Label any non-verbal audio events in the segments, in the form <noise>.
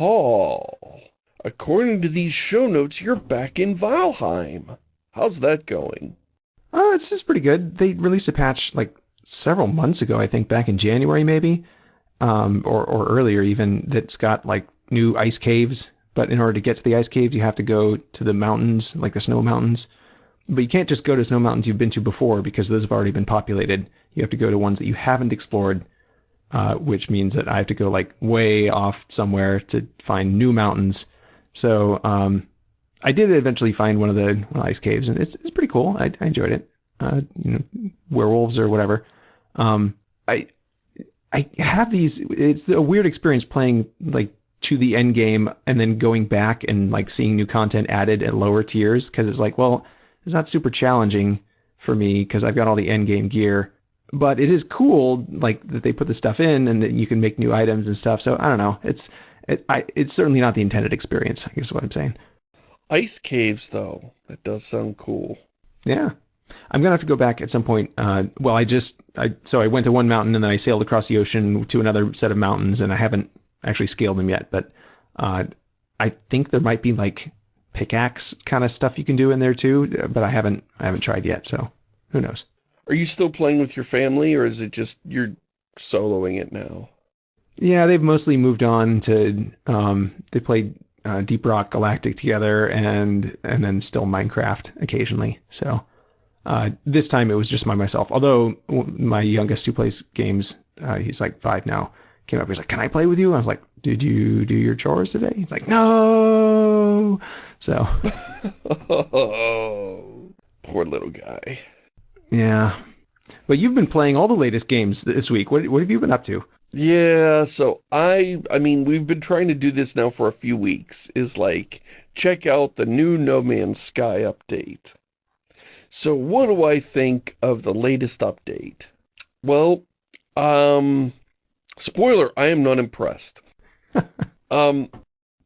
Paul, according to these show notes, you're back in Valheim. How's that going? Oh, it's just pretty good. They released a patch like several months ago, I think back in January maybe, um, or, or earlier even, that's got like new ice caves. But in order to get to the ice caves, you have to go to the mountains, like the snow mountains. But you can't just go to snow mountains you've been to before because those have already been populated. You have to go to ones that you haven't explored, uh, which means that I have to go like way off somewhere to find new mountains. So um, I did eventually find one of the, ice caves, and it's it's pretty cool. I, I enjoyed it. Uh, you know, werewolves or whatever. Um, I I have these. It's a weird experience playing like to the end game and then going back and like seeing new content added at lower tiers because it's like, well, it's not super challenging for me because I've got all the end game gear. But it is cool, like that they put the stuff in and that you can make new items and stuff. So I don't know. It's it, I, it's certainly not the intended experience. I guess what I'm saying. Ice caves, though. That does sound cool. Yeah. I'm gonna have to go back at some point. Uh, well, I just I so I went to one mountain and then I sailed across the ocean to another set of mountains, and I haven't actually scaled them yet. But uh, I think there might be like pickaxe kind of stuff you can do in there too, but I haven't I haven't tried yet. So who knows? Are you still playing with your family, or is it just you're soloing it now? Yeah, they've mostly moved on to um, they played uh, Deep Rock Galactic together, and and then still Minecraft occasionally. So uh, this time it was just by myself. Although my youngest who plays games, uh, he's like five now, came up. He's like, "Can I play with you?" I was like, "Did you do your chores today?" He's like, "No." So, <laughs> oh, poor little guy. Yeah, but you've been playing all the latest games this week. What what have you been up to? Yeah, so I, I mean, we've been trying to do this now for a few weeks, is like, check out the new No Man's Sky update. So what do I think of the latest update? Well, um, spoiler, I am not impressed. <laughs> um,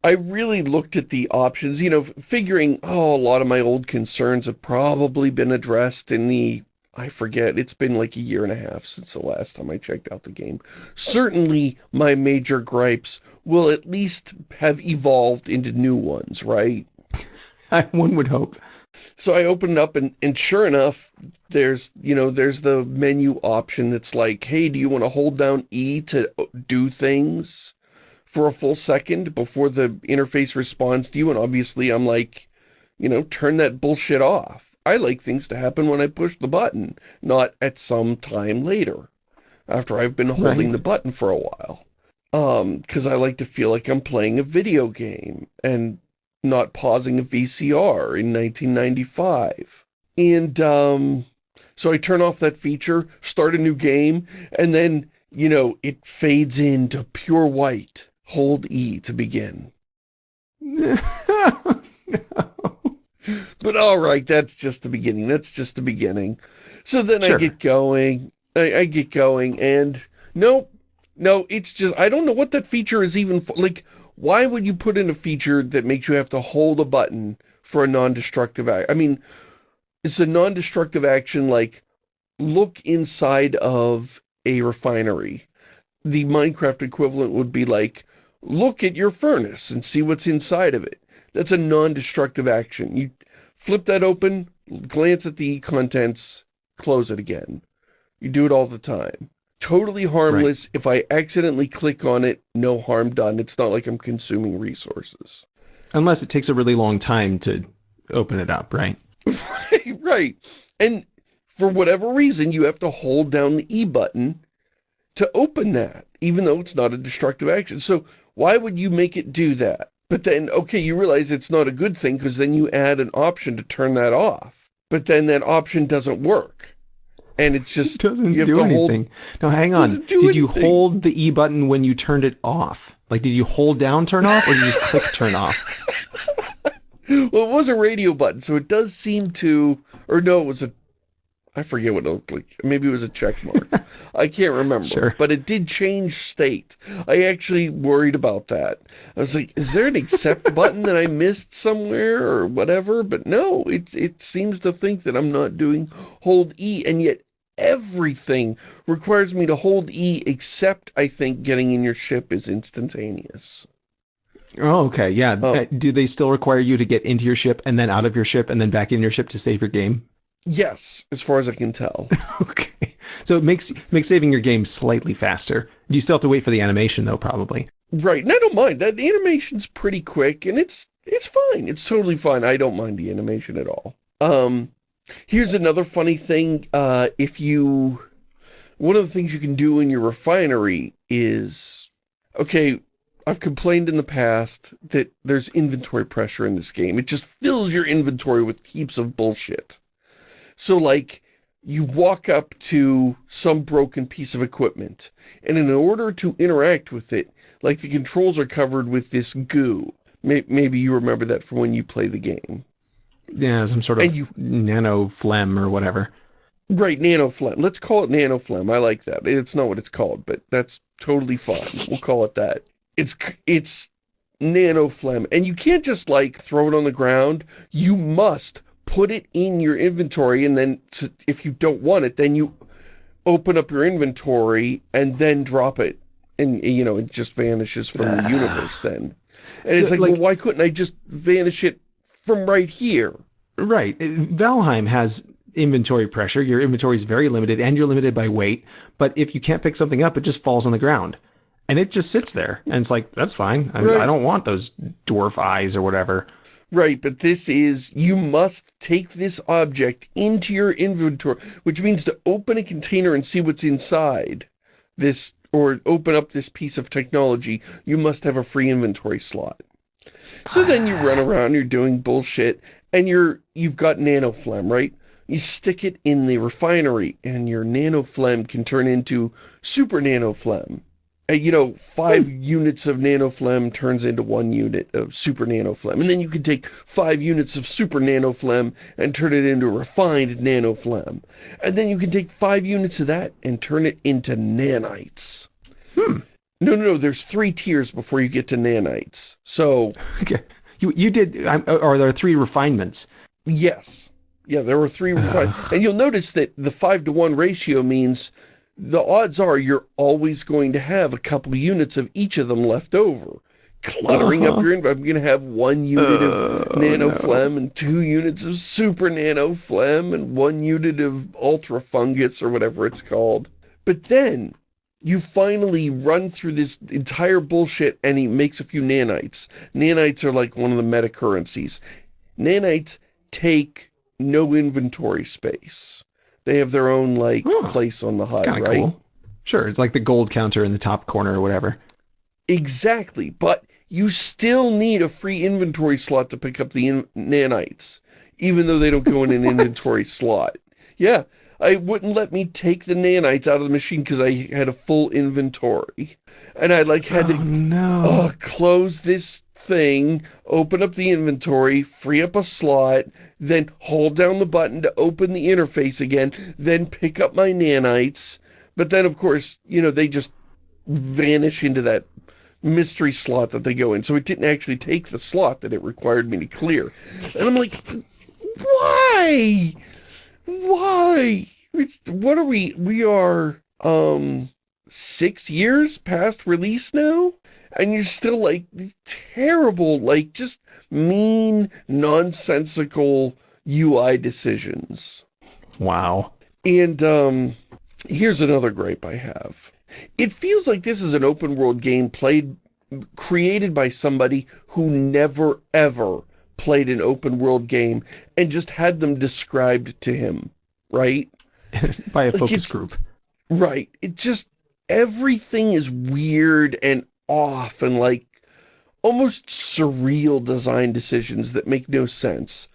I really looked at the options, you know, figuring, oh, a lot of my old concerns have probably been addressed in the I forget, it's been like a year and a half since the last time I checked out the game. Certainly, my major gripes will at least have evolved into new ones, right? <laughs> One would hope. So I opened up and, and sure enough, there's, you know, there's the menu option that's like, hey, do you want to hold down E to uh, do things for a full second before the interface responds to you? And obviously I'm like, you know, turn that bullshit off. I like things to happen when I push the button, not at some time later, after I've been holding right. the button for a while. Um, because I like to feel like I'm playing a video game and not pausing a VCR in 1995. And, um, so I turn off that feature, start a new game, and then, you know, it fades into pure white. Hold E to begin. no. <laughs> But all right, that's just the beginning. That's just the beginning. So then sure. I get going. I, I, get going, and nope, no, it's just I don't know what that feature is even for. Like, why would you put in a feature that makes you have to hold a button for a non-destructive act? I mean, it's a non-destructive action like look inside of a refinery. The Minecraft equivalent would be like, look at your furnace and see what's inside of it. That's a non-destructive action. You flip that open, glance at the contents, close it again. You do it all the time. Totally harmless. Right. If I accidentally click on it, no harm done. It's not like I'm consuming resources. Unless it takes a really long time to open it up, right? <laughs> right, right. And for whatever reason, you have to hold down the E button to open that, even though it's not a destructive action. So why would you make it do that? But then, okay, you realize it's not a good thing because then you add an option to turn that off. But then that option doesn't work. And it's <laughs> just... It doesn't do anything. Hold, no, hang on. Did anything. you hold the E button when you turned it off? Like, did you hold down turn off or did you just click turn off? <laughs> well, it was a radio button, so it does seem to... Or no, it was a I forget what it looked like. Maybe it was a check mark. <laughs> I can't remember. Sure. But it did change state. I actually worried about that. I was like, is there an accept <laughs> button that I missed somewhere or whatever? But no, it, it seems to think that I'm not doing hold E. And yet everything requires me to hold E except, I think, getting in your ship is instantaneous. Oh, okay. Yeah. Oh. Uh, do they still require you to get into your ship and then out of your ship and then back in your ship to save your game? Yes, as far as I can tell. <laughs> okay. So it makes makes saving your game slightly faster. You still have to wait for the animation though, probably. Right. And I don't mind. That the animation's pretty quick and it's it's fine. It's totally fine. I don't mind the animation at all. Um here's another funny thing. Uh if you one of the things you can do in your refinery is okay, I've complained in the past that there's inventory pressure in this game. It just fills your inventory with heaps of bullshit. So like, you walk up to some broken piece of equipment, and in order to interact with it, like the controls are covered with this goo. Maybe you remember that from when you play the game. Yeah, some sort of you, nano phlegm or whatever. Right, nano phlegm. Let's call it nano phlegm. I like that. It's not what it's called, but that's totally fine. We'll call it that. It's it's nano phlegm, and you can't just like throw it on the ground. You must put it in your inventory, and then to, if you don't want it, then you open up your inventory and then drop it, and you know it just vanishes from the <sighs> universe. Then, and so, it's like, like, well, why couldn't I just vanish it from right here? Right. Uh, Valheim has inventory pressure. Your inventory is very limited and you're limited by weight. But if you can't pick something up, it just falls on the ground and it just sits there and it's like that's fine I, right. I, don't want those dwarf eyes or whatever right but this is you must take this object into your inventory which means to open a container and see what's inside this or open up this piece of technology you must have a free inventory slot. So then you run <sighs> around you're doing bullshit and you're you've got nano phlegm right? You stick it in the refinery and your nano phlegm can turn into super nano phlegm Uh, you know, five hmm. units of nanophlegm turns into one unit of super nanophlegm. And then you can take five units of super nanophlegm and turn it into refined nanophlegm. And then you can take five units of that and turn it into nanites. Hmm. No, no, no. There's three tiers before you get to nanites. So... <laughs> Okay. You, you did... Uh, are there three refinements? Yes. Yeah, there were three refinements. <sighs> and you'll notice that the five to one ratio means the odds are you're always going to have a couple units of each of them left over. Cluttering uh -huh. up your, inventory. I'm going to have one unit uh, of nano no. phlegm and two units of super nano phlegm and one unit of ultra fungus or whatever it's called. But then you finally run through this entire bullshit and he makes a few nanites. Nanites are like one of the meta currencies. Nanites take no inventory space. They have their own like oh, place on the HUD, right? Cool. Sure, it's like the gold counter in the top corner or whatever. Exactly, but you still need a free inventory slot to pick up the nanites, even though they don't go in an <laughs> inventory slot. Yeah, I wouldn't let me take the nanites out of the machine because I had a full inventory. And I like had oh, to no. uh, close this thing, open up the inventory, free up a slot, then hold down the button to open the interface again, then pick up my nanites. But then, of course, you know, they just vanish into that mystery slot that they go in. So it didn't actually take the slot that it required me to clear. And I'm like, why? Why? It's, what are we? We are, um, six years past release now? And you're still like terrible, like just mean, nonsensical UI decisions. Wow. And um, here's another gripe I have. It feels like this is an open world game played, created by somebody who never ever played an open world game and just had them described to him, right? <laughs> by a like focus group. Right. It just, everything is weird and off and like almost surreal design decisions that make no sense.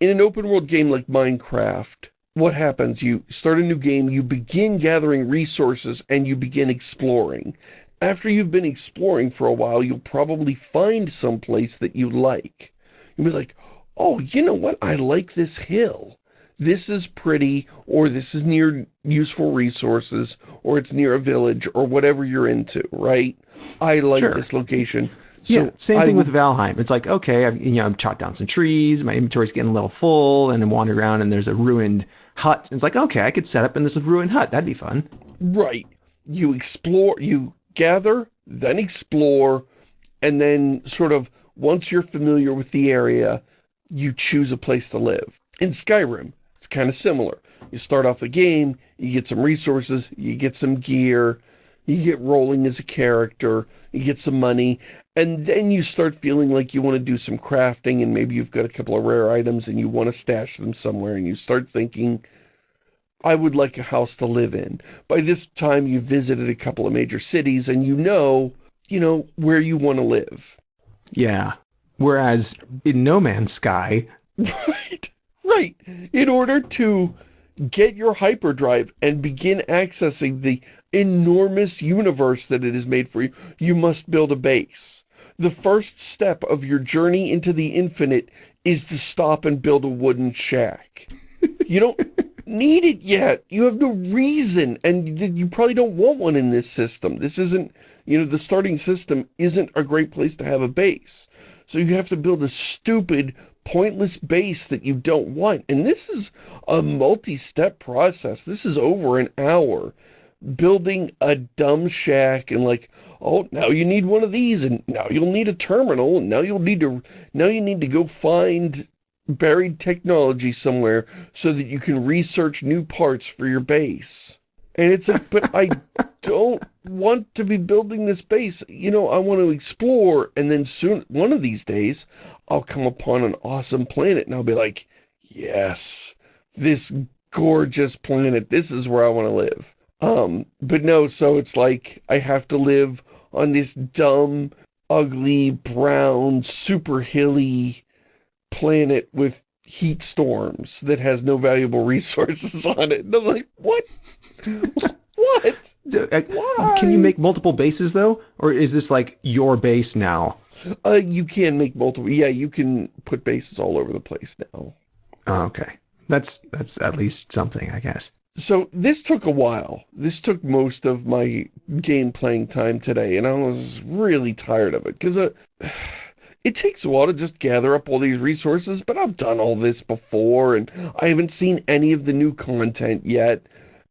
In an open world game like Minecraft, what happens? You start a new game, you begin gathering resources, and you begin exploring. After you've been exploring for a while, you'll probably find some place that you like. You'll be like, oh, you know what? I like this hill this is pretty, or this is near useful resources, or it's near a village, or whatever you're into, right? I like sure. this location. So yeah, same thing with Valheim. It's like, okay, I've, you know, I've chopped down some trees, my inventory's getting a little full, and I'm wandering around and there's a ruined hut. And it's like, okay, I could set up in this ruined hut. That'd be fun. Right. You explore, you gather, then explore, and then sort of once you're familiar with the area, you choose a place to live. In Skyrim, it's kind of similar. You start off the game, you get some resources, you get some gear, you get rolling as a character, you get some money, and then you start feeling like you want to do some crafting and maybe you've got a couple of rare items and you want to stash them somewhere and you start thinking, I would like a house to live in. By this time, you've visited a couple of major cities and you know, you know, where you want to live. Yeah. Whereas in No Man's Sky... <laughs> right. In order to get your hyperdrive and begin accessing the enormous universe that it is made for you, you must build a base. The first step of your journey into the infinite is to stop and build a wooden shack. You don't <laughs> need it yet. You have no reason, and you probably don't want one in this system. This isn't, you know, the starting system isn't a great place to have a base. So you have to build a stupid, pointless base that you don't want. And this is a multi-step process. This is over an hour building a dumb shack and like, oh, now you need one of these and now you'll need a terminal and now you'll need to, now you need to go find buried technology somewhere so that you can research new parts for your base. And it's like, but I <laughs> don't want to be building this base. You know, I want to explore. And then soon, one of these days, I'll come upon an awesome planet and I'll be like, yes, this gorgeous planet. This is where I want to live. Um, but no, so it's like I have to live on this dumb, ugly, brown, super hilly planet with heat storms that has no valuable <laughs> resources on it. And I'm like, what? <laughs> what? Uh, Why? Can you make multiple bases though? Or is this like your base now? Uh, you can make multiple. Yeah, you can put bases all over the place now. Oh, okay. That's, that's at least something, I guess. So this took a while. This took most of my game playing time today, and I was really tired of it because uh, <sighs> it takes a while to just gather up all these resources, but I've done all this before, and I haven't seen any of the new content yet,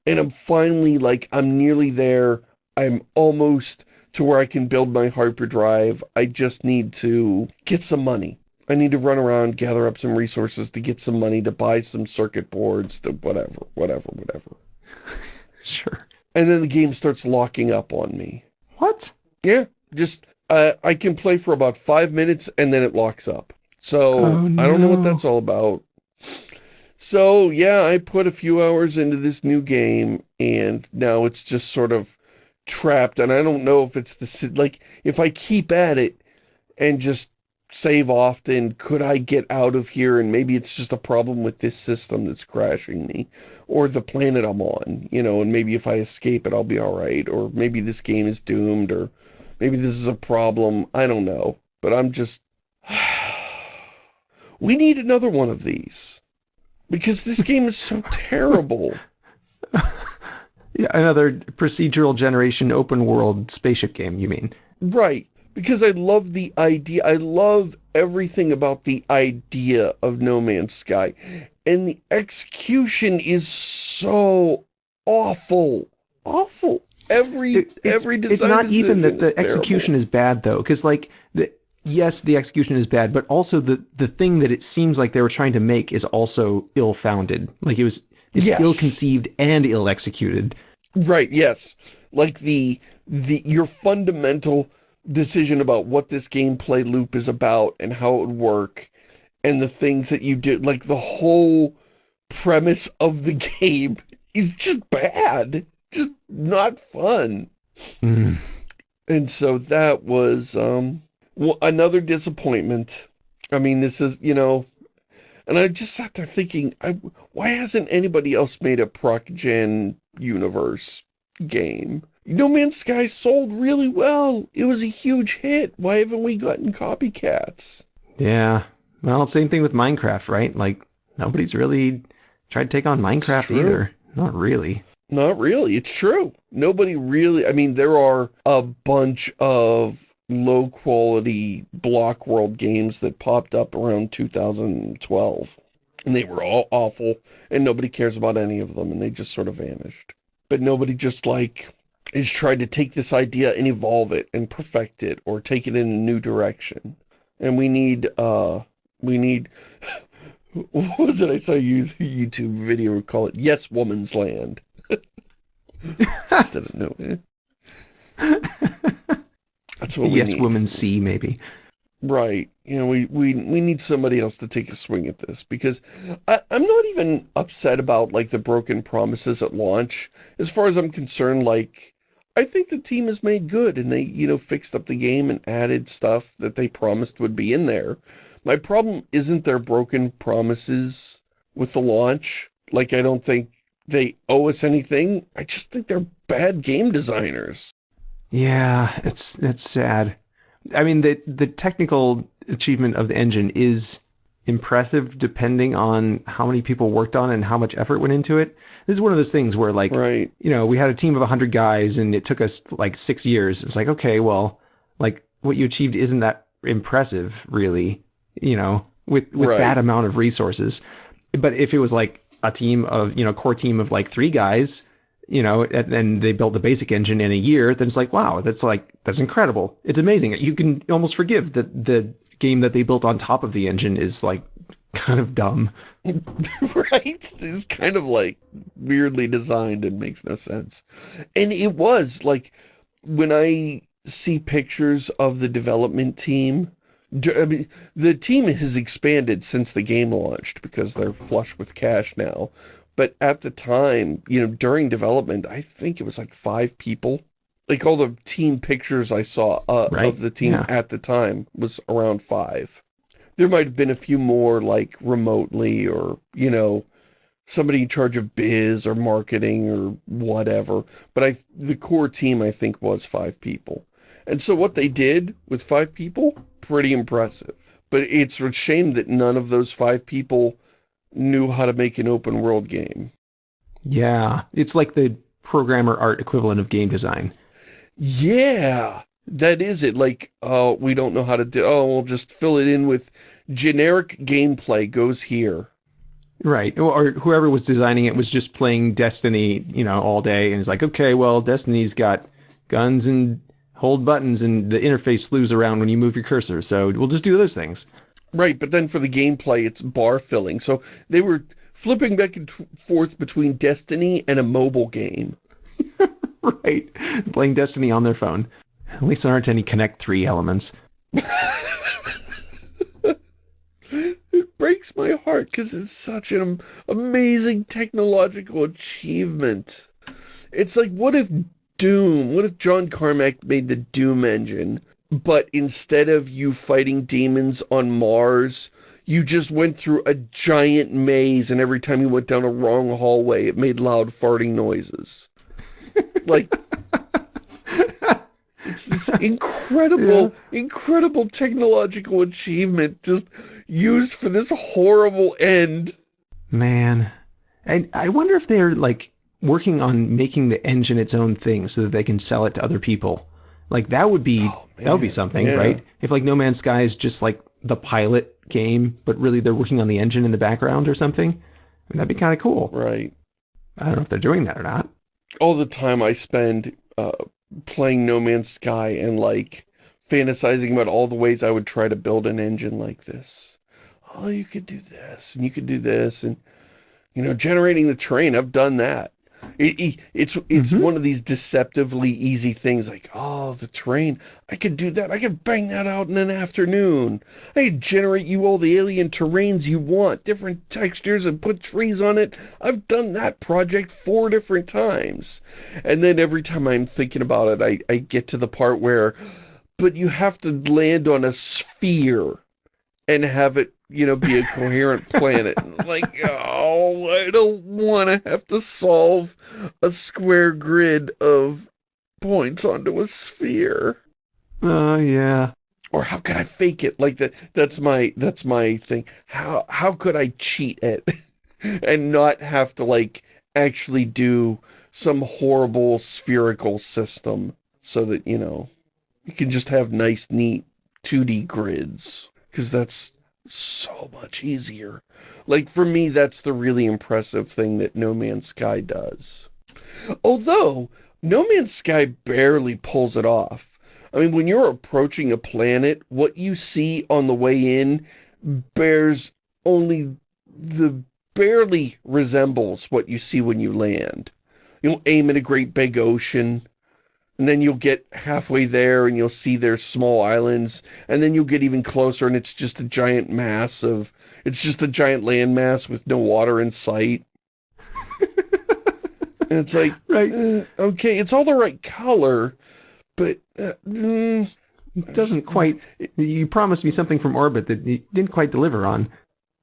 and I'm finally, like, I'm nearly there. I'm almost to where I can build my hyperdrive. I just need to get some money. I need to run around, gather up some resources to get some money to buy some circuit boards, to whatever, whatever, whatever. <laughs> sure. And then the game starts locking up on me. What? Yeah, just uh, I can play for about five minutes and then it locks up. So oh, no. I don't know what that's all about. So yeah, I put a few hours into this new game and now it's just sort of trapped and I don't know if it's the, like, if I keep at it and just save often, could I get out of here and maybe it's just a problem with this system that's crashing me or the planet I'm on, you know, and maybe if I escape it, I'll be all right. Or maybe this game is doomed or Maybe this is a problem. I don't know. But I'm just... <sighs> we need another one of these. Because this game is so terrible. <laughs> yeah, another procedural generation open world spaceship game, you mean? Right. Because I love the idea. I love everything about the idea of No Man's Sky. And the execution is so awful. Awful every it, it's, every it's not even that the execution terrible. is bad though because like yes the execution is bad but also the the thing that it seems like they were trying to make is also ill-founded like it was it's yes. ill-conceived and ill-executed right yes like the the your fundamental decision about what this gameplay loop is about and how it would work and the things that you did like the whole premise of the <laughs> game is just bad just not fun. Mm. And so that was um, well, another disappointment. I mean, this is, you know, and I just sat there thinking, I, why hasn't anybody else made a Proc Gen universe game? No Man's Sky sold really well. It was a huge hit. Why haven't we gotten copycats? Yeah. Well, same thing with Minecraft, right? Like, nobody's really tried to take on Minecraft either. Not really. Not really. It's true. Nobody really, I mean, there are a bunch of low quality block world games that popped up around 2012 and they were all awful and nobody cares about any of them and they just sort of vanished. But nobody just like is tried to take this idea and evolve it and perfect it or take it in a new direction. And we need, uh, we need, <laughs> what was it I saw you YouTube video call it? Yes, Woman's Land. <laughs> Instead of no. <laughs> That's what we yes, need. Woman C, maybe. Right. You know, we, we, we need somebody else to take a swing at this because I, I'm not even upset about like the broken promises at launch. As far as I'm concerned, like, I think the team has made good and they, you know, fixed up the game and added stuff that they promised would be in there. My problem isn't their broken promises with the launch. Like, I don't think they owe us anything. I just think they're bad game designers. Yeah, it's, it's sad. I mean, the, the technical achievement of the engine is impressive depending on how many people worked on it and how much effort went into it. This is one of those things where like, right. you know, we had a team of 100 guys and it took us like six years. It's like, okay, well, like what you achieved isn't that impressive really, you know, with, with right. that amount of resources. But if it was like a team of, you know, core team of like three guys, you know, and, and they built the basic engine in a year, then it's like, wow, that's like, that's incredible. It's amazing. You can almost forgive that the game that they built on top of the engine is like <laughs> kind of dumb. <laughs> right? It's kind of like weirdly designed and makes no sense. And it was like when I see pictures of the development team, I mean, the team has expanded since the game launched because they're flush with cash now. But at the time, you know, during development, I think it was like five people like all the team pictures I saw uh, right? of the team yeah. at the time was around five. There might have been a few more like remotely or, you know, somebody in charge of biz or marketing or whatever. But I, the core team I think was five people. And so what they did with five people, pretty impressive. But it's a shame that none of those five people knew how to make an open world game. Yeah, it's like the programmer art equivalent of game design. Yeah, that is it. Like, oh, we don't know how to do, oh, we'll just fill it in with generic gameplay goes here. Right. Or whoever was designing it was just playing Destiny, you know, all day. And it's like, okay, well, Destiny's got guns and hold buttons and the interface slews around when you move your cursor. So we'll just do those things. Right. But then for the gameplay, it's bar filling. So they were flipping back and forth between Destiny and a mobile game. <laughs> right. Playing Destiny on their phone. At least there aren't any Connect 3 elements. it breaks my heart because it's such an amazing technological achievement. It's like, what if Doom, what if John Carmack made the Doom engine, but instead of you fighting demons on Mars, you just went through a giant maze and every time you went down a wrong hallway, it made loud farting noises <laughs> like it's this incredible, yeah. incredible technological achievement just used for this horrible end. Man. And I wonder if they're like working on making the engine its own thing so that they can sell it to other people. Like that would be oh, that would be something, yeah. right? If like No Man's Sky is just like the pilot game, but really they're working on the engine in the background or something. I mean, that'd be kind of cool. Right. I don't know if they're doing that or not all the time I spend uh, playing No Man's Sky and like fantasizing about all the ways I would try to build an engine like this. Oh, you could do this and you could do this and, you know, generating the terrain. I've done that. It, it's it's mm -hmm. one of these deceptively easy things like, oh, the terrain, I could do that. I could bang that out in an afternoon. I could generate you all the alien terrains you want, different textures and put trees on it. I've done that project four different times. And then every time I'm thinking about it, I, I get to the part where, but you have to land on a sphere and have it you know, be a coherent planet. like, oh, I don't want to have to solve a square grid of points onto a sphere. Oh, uh, yeah. Or how could I fake it? Like that, that's my, that's my thing. How, how could I cheat it <laughs> and not have to like actually do some horrible spherical system so that, you know, you can just have nice, neat 2D grids. Because that's so much easier. Like, for me, that's the really impressive thing that No Man's Sky does. Although, No Man's Sky barely pulls it off. I mean, when you're approaching a planet, what you see on the way in bears only the barely resembles what you see when you land. You'll aim at a great big ocean, and then you'll get halfway there and you'll see there's small islands, and then you'll get even closer and it's just a giant mass of, it's just a giant landmass with no water in sight. and it's like, <laughs> right. Uh, okay, it's all the right color, but uh, mm, it doesn't quite, you promised me something from orbit that you didn't quite deliver on.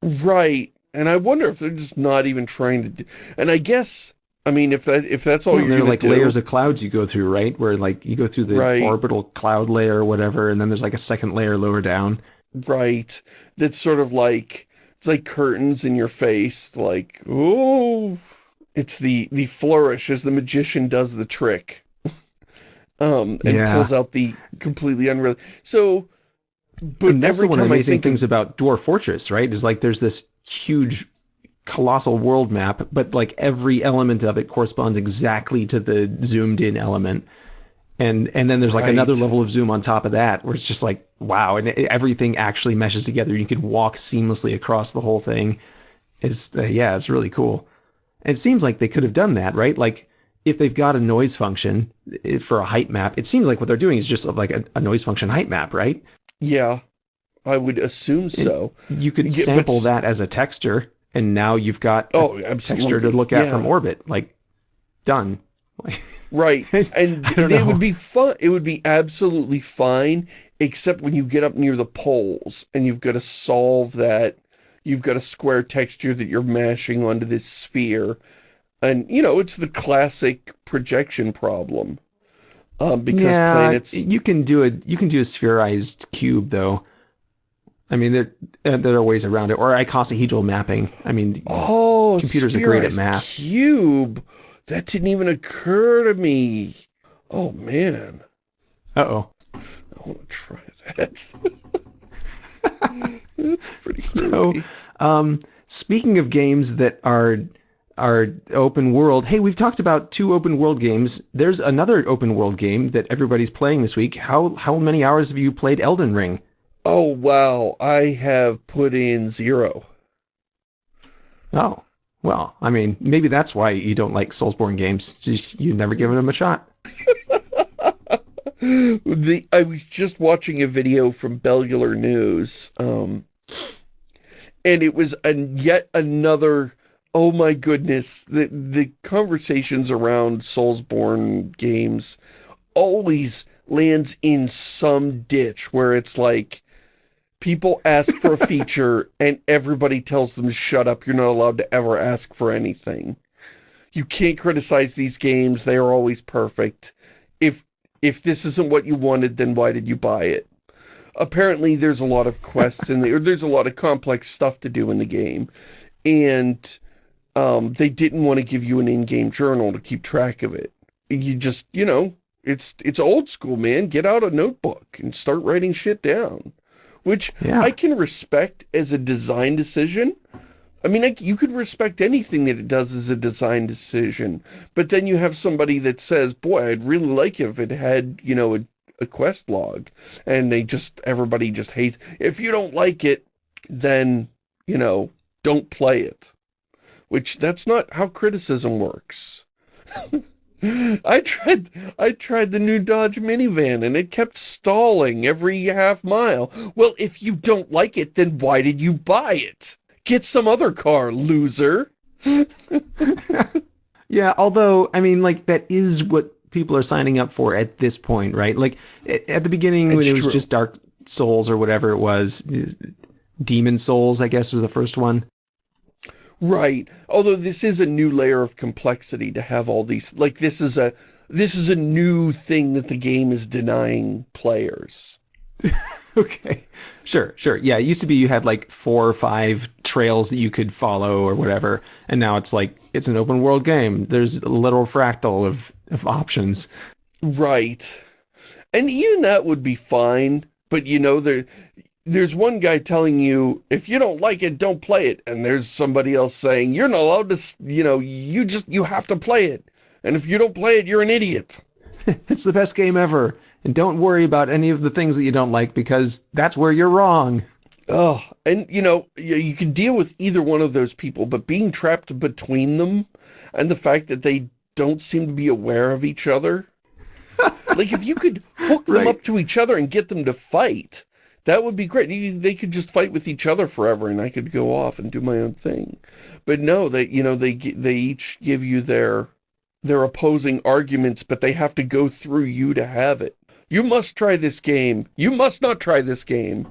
Right. And I wonder if they're just not even trying to do, and I guess, I mean, if that if that's all well, you're there are like do, layers of clouds you go through, right? Where like you go through the right. orbital cloud layer or whatever, and then there's like a second layer lower down. Right. That's sort of like it's like curtains in your face, like oh, it's the the flourish as the magician does the trick, <laughs> um, and yeah. pulls out the completely unreal. So but and that's one of the amazing things about Dwarf Fortress, right? Is like there's this huge colossal world map, but like every element of it corresponds exactly to the zoomed in element. And and then there's like right. another level of zoom on top of that where it's just like, wow, and it, everything actually meshes together. You can walk seamlessly across the whole thing. It's, uh, yeah, it's really cool. And it seems like they could have done that, right? Like if they've got a noise function eh, for a height map, it seems like what they're doing is just like a, a noise function height map, right? Yeah, I would assume so. You could yeah, sample that as a texture, and now you've got oh, texture to look at yeah. from orbit. Like, done. right, <laughs> and it would be fun. It would be absolutely fine, except when you get up near the poles and you've got to solve that. You've got a square texture that you're mashing onto this sphere, and you know it's the classic projection problem um, because yeah, planets. You can do a you can do a spherized cube though. I mean, there uh, there are ways around it, or icosahedral mapping. I mean, oh, computers are great at math. Cube, that didn't even occur to me. Oh man. Uh oh. I want to try that. <laughs> That's pretty so. Um, speaking of games that are our open world. Hey, we've talked about two open world games. There's another open world game that everybody's playing this week. How how many hours have you played Elden Ring? Oh wow, I have put in zero. Oh well, I mean, maybe that's why you don't like Soulsborne games. You've never given them a shot. <laughs> the I was just watching a video from Bellular News, um, and it was a, yet another oh my goodness, the, the conversations around Soulsborne games always lands in some ditch where it's like, people ask for a feature and everybody tells them, shut up, you're not allowed to ever ask for anything. You can't criticize these games, they are always perfect. If, if this isn't what you wanted, then why did you buy it? Apparently there's a lot of quests in there, there's a lot of complex stuff to do in the game. And um, they didn't want to give you an in-game journal to keep track of it. You just, you know, it's it's old school, man. Get out a notebook and start writing shit down. Which yeah. I can respect as a design decision. I mean, I, you could respect anything that it does as a design decision. But then you have somebody that says, boy, I'd really like it if it had, you know, a, a quest log. And they just, everybody just hates. If you don't like it, then, you know, don't play it which that's not how criticism works. <laughs> I tried I tried the new Dodge minivan and it kept stalling every half mile. Well, if you don't like it, then why did you buy it? Get some other car, loser. <laughs> yeah, although, I mean, like, that is what people are signing up for at this point, right? Like, at the beginning, it's when it was true. just Dark Souls or whatever it was, Demon Souls, I guess, was the first one. Right. Although this is a new layer of complexity to have all these, like this is a, this is a new thing that the game is denying players. <laughs> okay. Sure, sure. Yeah, it used to be you had like four or five trails that you could follow or whatever. And now it's like, it's an open world game. There's a little fractal of, of options. Right. And even that would be fine. But you know, there, there's one guy telling you, if you don't like it, don't play it. And there's somebody else saying, you're not allowed to, you know, you just, you have to play it. And if you don't play it, you're an idiot. <laughs> it's the best game ever. And don't worry about any of the things that you don't like because that's where you're wrong. Oh, and you know, you, you can deal with either one of those people, but being trapped between them and the fact that they don't seem to be aware of each other. <laughs> like if you could hook them right. up to each other and get them to fight, that would be great. You, they could just fight with each other forever and I could go off and do my own thing. But no, they, you know, they, they each give you their, their opposing arguments, but they have to go through you to have it. You must try this game. You must not try this game.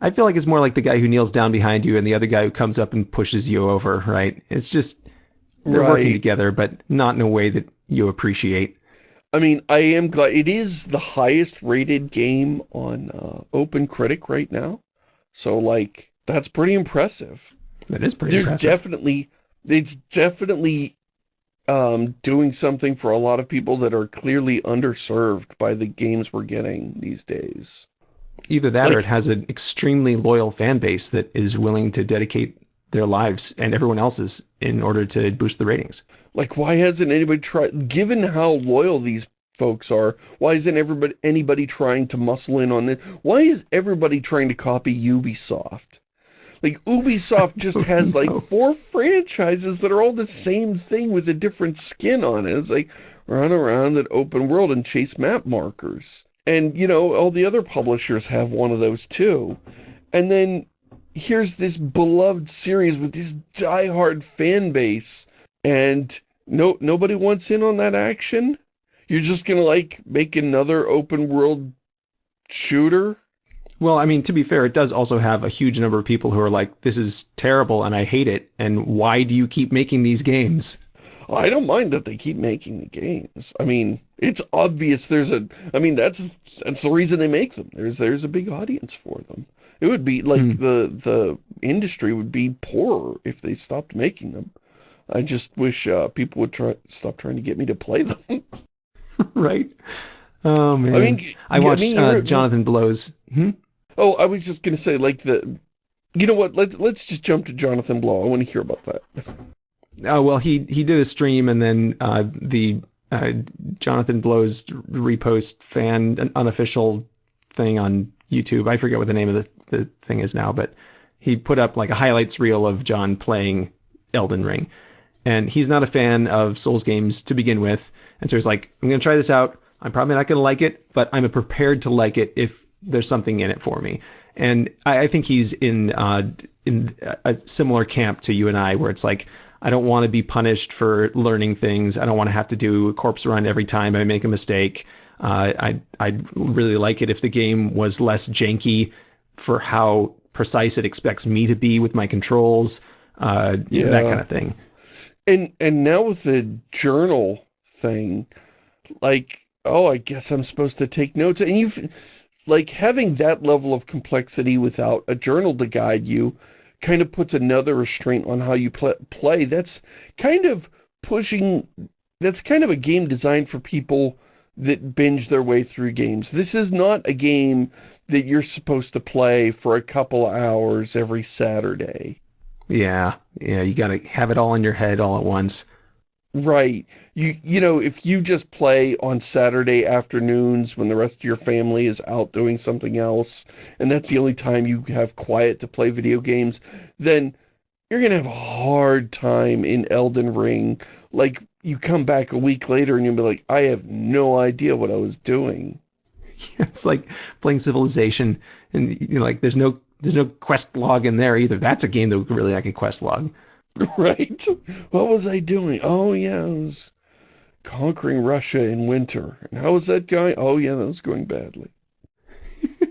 I feel like it's more like the guy who kneels down behind you and the other guy who comes up and pushes you over, right? It's just, they're right. working together, but not in a way that you appreciate. I mean, I am glad. It is the highest rated game on uh, Open Critic right now. So, like, that's pretty impressive. That is pretty There's impressive. definitely, it's definitely um, doing something for a lot of people that are clearly underserved by the games we're getting these days. Either that like, or it has an extremely loyal fan base that is willing to dedicate their lives and everyone else's in order to boost the ratings. Like, why hasn't anybody tried, given how loyal these folks are, why isn't everybody anybody trying to muscle in on this? Why is everybody trying to copy Ubisoft? Like Ubisoft <laughs> just oh, has like four franchises that are all the same thing with a different skin on it. It's like run around an open world and chase map markers. And, you know, all the other publishers have one of those too. And then here's this beloved series with this die-hard fan base and no nobody wants in on that action? You're just gonna like make another open world shooter? Well, I mean, to be fair, it does also have a huge number of people who are like, this is terrible and I hate it. And why do you keep making these games? I don't mind that they keep making the games. I mean, it's obvious there's a, I mean, that's, that's the reason they make them. There's, there's a big audience for them. It would be like hmm. the, the industry would be poorer if they stopped making them. I just wish uh, people would try stop trying to get me to play them. <laughs> right. Oh man. I mean, I watched I mean, uh, Jonathan Blow's. Hmm? Oh, I was just gonna say, like the, you know what? Let's let's just jump to Jonathan Blow. I want to hear about that. Oh well, he he did a stream, and then uh, the uh, Jonathan Blow's repost fan an unofficial thing on YouTube. I forget what the name of the the thing is now, but he put up like a highlights reel of John playing Elden Ring, and he's not a fan of Souls games to begin with, and so he's like, I'm gonna try this out. I'm probably not gonna like it, but I'm prepared to like it if there's something in it for me. And I, I think he's in uh, in a similar camp to you and I, where it's like I don't want to be punished for learning things. I don't want to have to do a corpse run every time I make a mistake. Uh, I I'd really like it if the game was less janky for how precise it expects me to be with my controls. Uh, yeah. that kind of thing. And and now with the journal thing, like, oh, I guess I'm supposed to take notes. And you've like having that level of complexity without a journal to guide you kind of puts another restraint on how you pl play. That's kind of pushing, that's kind of a game designed for people that binge their way through games. This is not a game that you're supposed to play for a couple hours every Saturday. Yeah, yeah, you got to have it all in your head all at once. Right. You you know, if you just play on Saturday afternoons when the rest of your family is out doing something else, and that's the only time you have quiet to play video games, then you're going to have a hard time in Elden Ring. Like, you come back a week later and you'll be like, I have no idea what I was doing. <laughs> it's like playing Civilization, and you know, like there's no there's no quest log in there either. That's a game that would really like a quest log. <laughs> right? What was I doing? Oh, yeah, I was conquering Russia in winter. And how was that going? Oh, yeah, that was going badly. <laughs>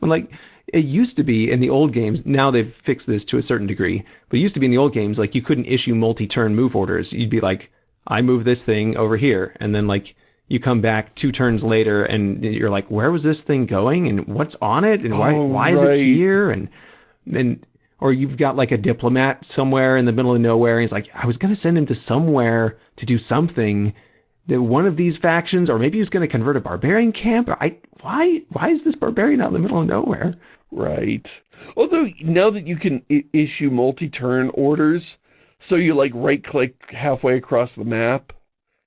well, like, it used to be in the old games, now they've fixed this to a certain degree, but it used to be in the old games, like, you couldn't issue multi-turn move orders. You'd be like, I move this thing over here. And then, like, you come back two turns later and you're like, where was this thing going? And what's on it? And why, oh, why right. is it here? And, and or you've got like a diplomat somewhere in the middle of nowhere. And he's like, I was going to send him to somewhere to do something that one of these factions, or maybe he's going to convert a barbarian camp. I, why, why is this barbarian out in the middle of nowhere? Right. Although now that you can issue multi-turn orders, so you like right click halfway across the map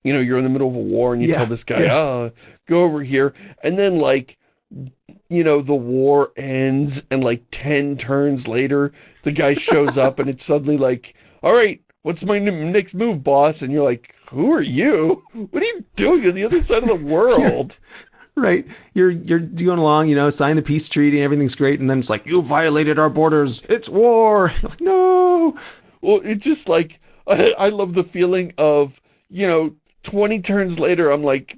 You know, you're in the middle of a war and you yeah, tell this guy, yeah. oh, go over here. And then like, you know, the war ends and like 10 turns later, the guy shows up and it's suddenly like, all right, what's my next move, boss? And you're like, who are you? What are you doing on the other side of the <laughs> world? right. You're, you're going along, you know, sign the peace treaty and everything's great. And then it's like, you violated our borders. It's war. <laughs> Like, no. Well, it just like, <laughs> I, I love the feeling of, you know, 20 turns later, I'm like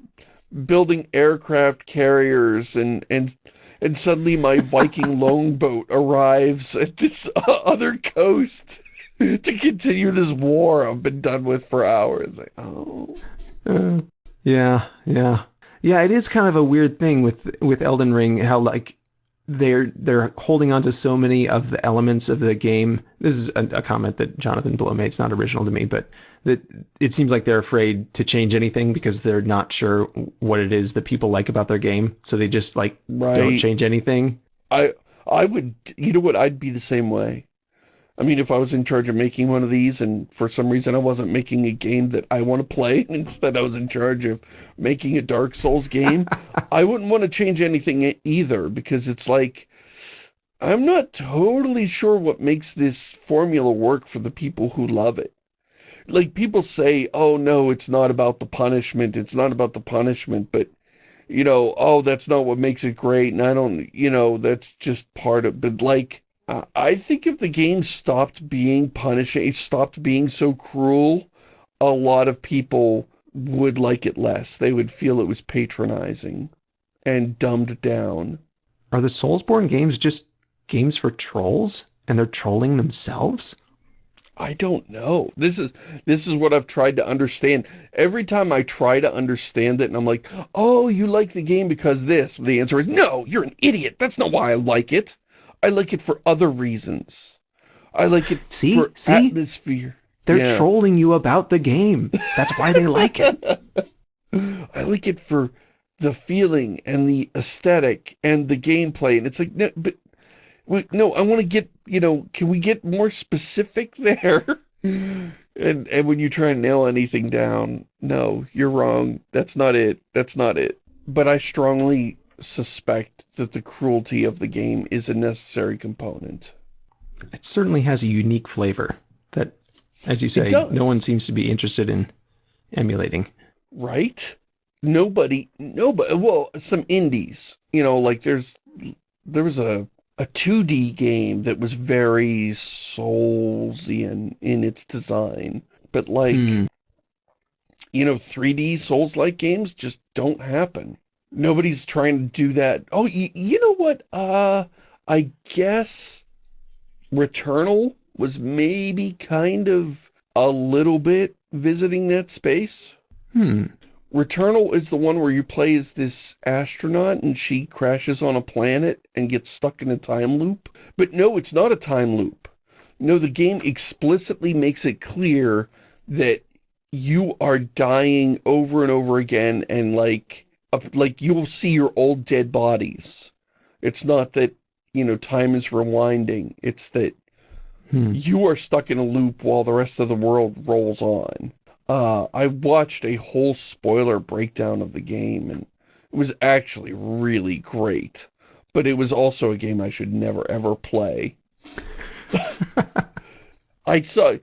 building aircraft carriers and, and, and suddenly my <laughs> Viking longboat arrives at this <laughs> other coast to continue this war I've been done with for hours. Like, oh. Uh, yeah, yeah. Yeah, it is kind of a weird thing with with Elden Ring, how like they're they're holding on to so many of the elements of the game. This is a, a, comment that Jonathan Blow made. It's not original to me, but that it seems like they're afraid to change anything because they're not sure what it is that people like about their game. So they just like right. don't change anything. I I would, you know what? I'd be the same way. I mean, if I was in charge of making one of these and for some reason I wasn't making a game that I want to play, <laughs> instead I was in charge of making a Dark Souls game, <laughs> I wouldn't want to change anything either because it's like, I'm not totally sure what makes this formula work for the people who love it. Like people say, oh no, it's not about the punishment, it's not about the punishment, but you know, oh, that's not what makes it great, and I don't, you know, that's just part of, but like, Uh, I think if the game stopped being punishing, stopped being so cruel, a lot of people would like it less. They would feel it was patronizing and dumbed down. Are the Soulsborne games just games for trolls and they're trolling themselves? I don't know. This is this is what I've tried to understand. Every time I try to understand it and I'm like, "Oh, you like the game because this." The answer is, "No, you're an idiot. That's not why I like it." I like it for other reasons. I like it see, for see? atmosphere. They're yeah. trolling you about the game. That's why they like it. <laughs> I like it for the feeling and the aesthetic and the gameplay. And it's like, no, but no, I want to get, you know, can we get more specific <laughs> there? and and when you try and nail anything down, no, you're wrong. That's not it. That's not it. But I strongly suspect that the cruelty of the game is a necessary component. It certainly has a unique flavor that, as you say, no one seems to be interested in emulating. Right? Nobody, nobody, well, some indies, you know, like there's, there was a, a 2D game that was very Soulsian in its design, but like, mm. you know, 3D Souls-like games just don't happen. Nobody's trying to do that. Oh, you know what? Uh, I guess Returnal was maybe kind of a little bit visiting that space. Hmm. Returnal is the one where you play as this astronaut and she crashes on a planet and gets stuck in a time loop. But no, it's not a time loop. No, the game explicitly makes it clear that you are dying over and over again and like like you'll see your old dead bodies. It's not that, you know, time is rewinding. It's that hmm. you are stuck in a loop while the rest of the world rolls on. Uh, I watched a whole spoiler breakdown of the game and it was actually really great. But it was also a game I should never ever play. <laughs> <laughs> I saw,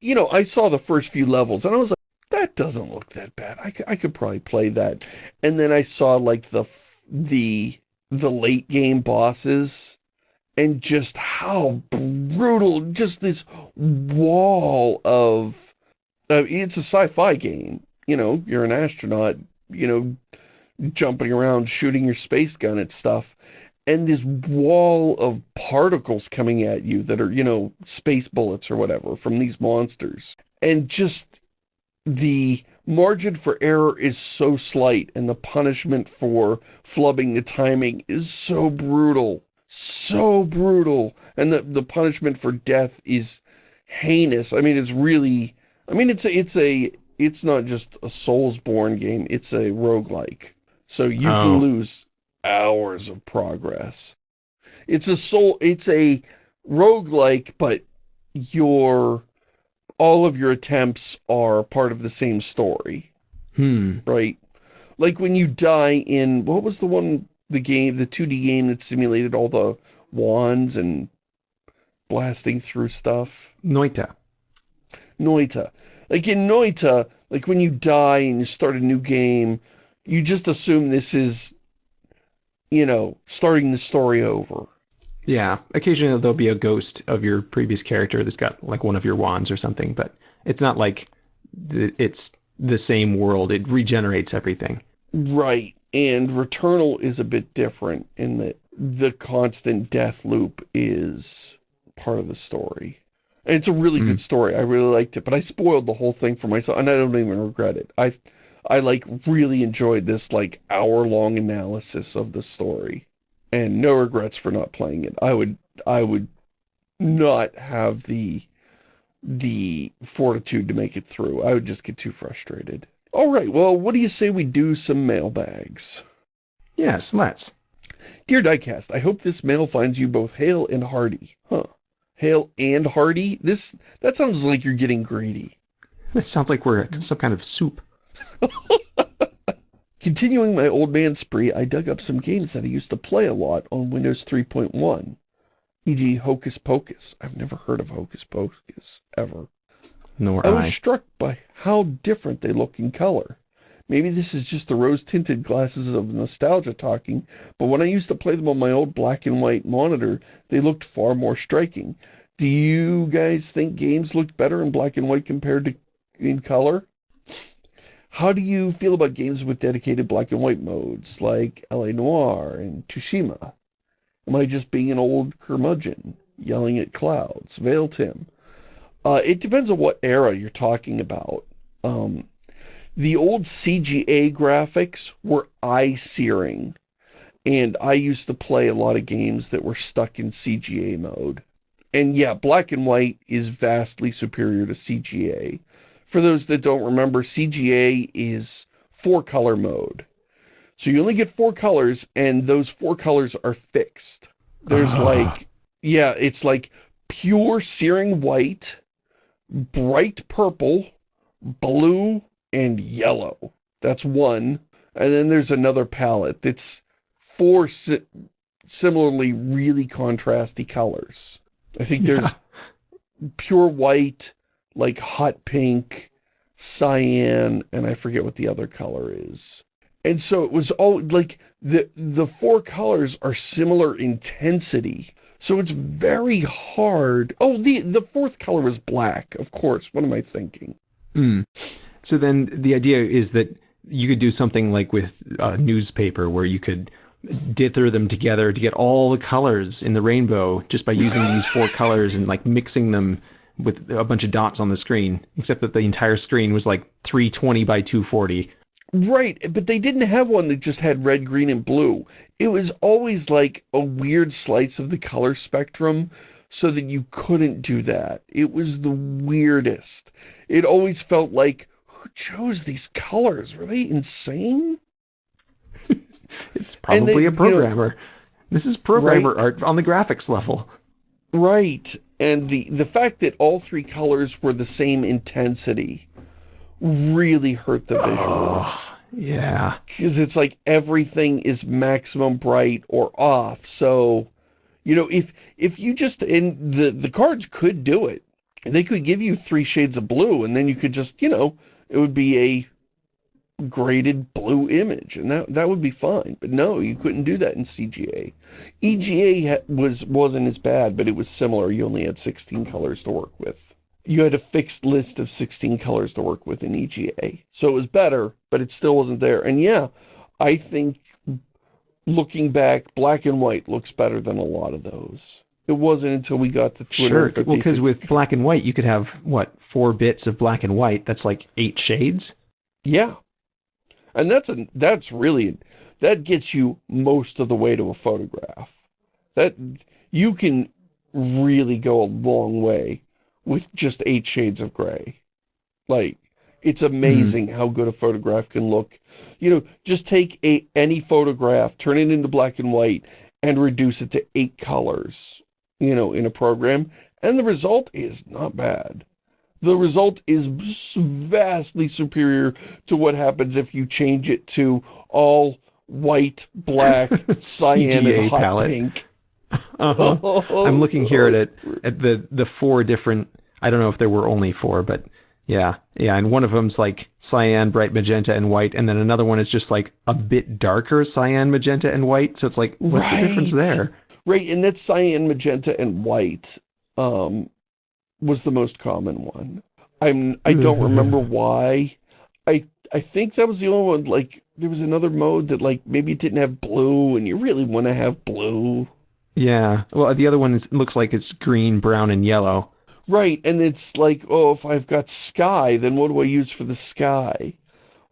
you know, I saw the first few levels and I was like, that doesn't look that bad. I, I could probably play that. And then I saw like the, the, the late game bosses and just how brutal, just this wall of, uh, it's a sci-fi game. You know, you're an astronaut, you know, jumping around, shooting your space gun at stuff. And this wall of particles coming at you that are, you know, space bullets or whatever from these monsters. And just the margin for error is so slight and the punishment for flubbing the timing is so brutal. So brutal. And the, the punishment for death is heinous. I mean, it's really... I mean, it's a, it's a... It's not just a Soulsborne game. It's a roguelike. So you oh. can lose hours of progress. It's a soul... It's a roguelike, but you're all of your attempts are part of the same story. Hmm. Right? Like when you die in, what was the one, the game, the 2D game that simulated all the wands and blasting through stuff? Noita. Noita. Like in Noita, like when you die and you start a new game, you just assume this is, you know, starting the story over. Yeah, occasionally there'll be a ghost of your previous character that's got like one of your wands or something, but it's not like it's the same world. It regenerates everything. Right, and Returnal is a bit different in that the constant death loop is part of the story. And it's a really mm. good story. I really liked it, but I spoiled the whole thing for myself, and I don't even regret it. I, I like really enjoyed this like hour-long analysis of the story and no regrets for not playing it. I would I would not have the the fortitude to make it through. I would just get too frustrated. All right, well, what do you say we do some mailbags? Yes, let's. Dear Diecast, I hope this mail finds you both hale and hearty. Huh. Hale and hearty? This, that sounds like you're getting greedy. It sounds like we're some kind of soup. <laughs> Continuing my old man spree, I dug up some games that I used to play a lot on Windows 3.1, e.g. Hocus Pocus. I've never heard of Hocus Pocus, ever. Nor I. was I. struck by how different they look in color. Maybe this is just the rose-tinted glasses of nostalgia talking, but when I used to play them on my old black and white monitor, they looked far more striking. Do you guys think games looked better in black and white compared to in color? How do you feel about games with dedicated black and white modes, like L.A. Noire and Tsushima? Am I just being an old curmudgeon, yelling at clouds? Veil Tim. Uh, it depends on what era you're talking about. Um, the old CGA graphics were eye-searing, and I used to play a lot of games that were stuck in CGA mode. And yeah, black and white is vastly superior to CGA for those that don't remember, CGA is four color mode. So you only get four colors and those four colors are fixed. There's uh. like, yeah, it's like pure searing white, bright purple, blue, and yellow. That's one. And then there's another palette that's four si similarly really contrasty colors. I think there's yeah. pure white, like hot pink, cyan, and I forget what the other color is. And so it was all like the the four colors are similar intensity. So it's very hard. Oh, the the fourth color is black, of course. What am I thinking? Mm. So then the idea is that you could do something like with a newspaper where you could dither them together to get all the colors in the rainbow just by using these four colors and like mixing them with a bunch of dots on the screen, except that the entire screen was like 320 by 240. Right, but they didn't have one that just had red, green, and blue. It was always like a weird slice of the color spectrum so that you couldn't do that. It was the weirdest. It always felt like, who chose these colors? Were they insane? <laughs> it's probably a programmer. You know, this is programmer right? art on the graphics level. Right. And the, the fact that all three colors were the same intensity really hurt the visual. Oh, <sighs> yeah. Because it's like everything is maximum bright or off. So, you know, if if you just, and the, the cards could do it. They could give you three shades of blue and then you could just, you know, it would be a graded blue image, and that that would be fine. But no, you couldn't do that in CGA. EGA was wasn't as bad, but it was similar. You only had 16 colors to work with. You had a fixed list of 16 colors to work with in EGA, so it was better, but it still wasn't there. And yeah, I think looking back, black and white looks better than a lot of those. It wasn't until we got to 256. Sure, well, because with black and white, you could have, what, four bits of black and white? That's like eight shades? Yeah, and that's a, that's really, that gets you most of the way to a photograph. That, you can really go a long way with just eight shades of gray. Like, it's amazing mm. how good a photograph can look. You know, just take a any photograph, turn it into black and white, and reduce it to eight colors, you know, in a program, and the result is not bad. The result is vastly superior to what happens if you change it to all white, black, <laughs> cyan, and hot palette. pink. Uh -huh. oh, I'm looking here at it, at the the four different. I don't know if there were only four, but yeah, yeah, and one of them's like cyan, bright magenta, and white, and then another one is just like a bit darker cyan, magenta, and white. So it's like, what's right. the difference there? Right, and that's cyan, magenta, and white um, was the most common one. I'm I don't mm-hmm. remember why. I I think that was the only one. Like there was another mode that like maybe it didn't have blue, and you really want to have blue. Yeah. Well, the other one is, looks like it's green, brown, and yellow. Right, and it's like, oh, if I've got sky, then what do I use for the sky?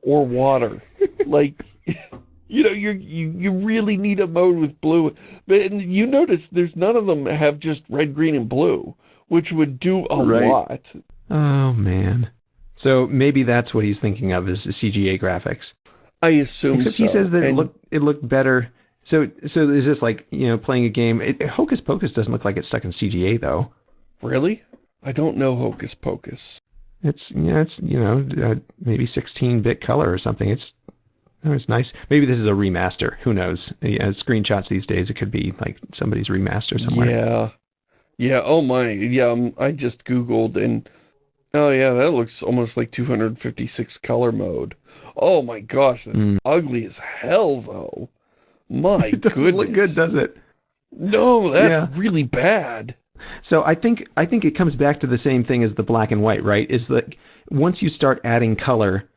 Or water. <laughs> like, <laughs> you know, you you you really need a mode with blue. But you notice there's none of them have just red, green, and blue, which would do a right. lot. Oh, man. So maybe that's what he's thinking of is CGA graphics. I assume Except so. he says that and... it looked, it looked better. So, so is this like, you know, playing a game? It, Hocus Pocus doesn't look like it's stuck in CGA, though. Really? I don't know Hocus Pocus. It's yeah, it's you know uh, maybe 16-bit color or something. It's oh, it's nice. Maybe this is a remaster. Who knows? Yeah, screenshots these days, it could be like somebody's remaster somewhere. Yeah, yeah. Oh my, yeah. Um, I just googled and oh yeah, that looks almost like 256 color mode. Oh my gosh, that's mm. ugly as hell though. My <laughs> it doesn't goodness. look good, does it? No, that's yeah. really bad. So I think I think it comes back to the same thing as the black and white, right? Is that once you start adding color,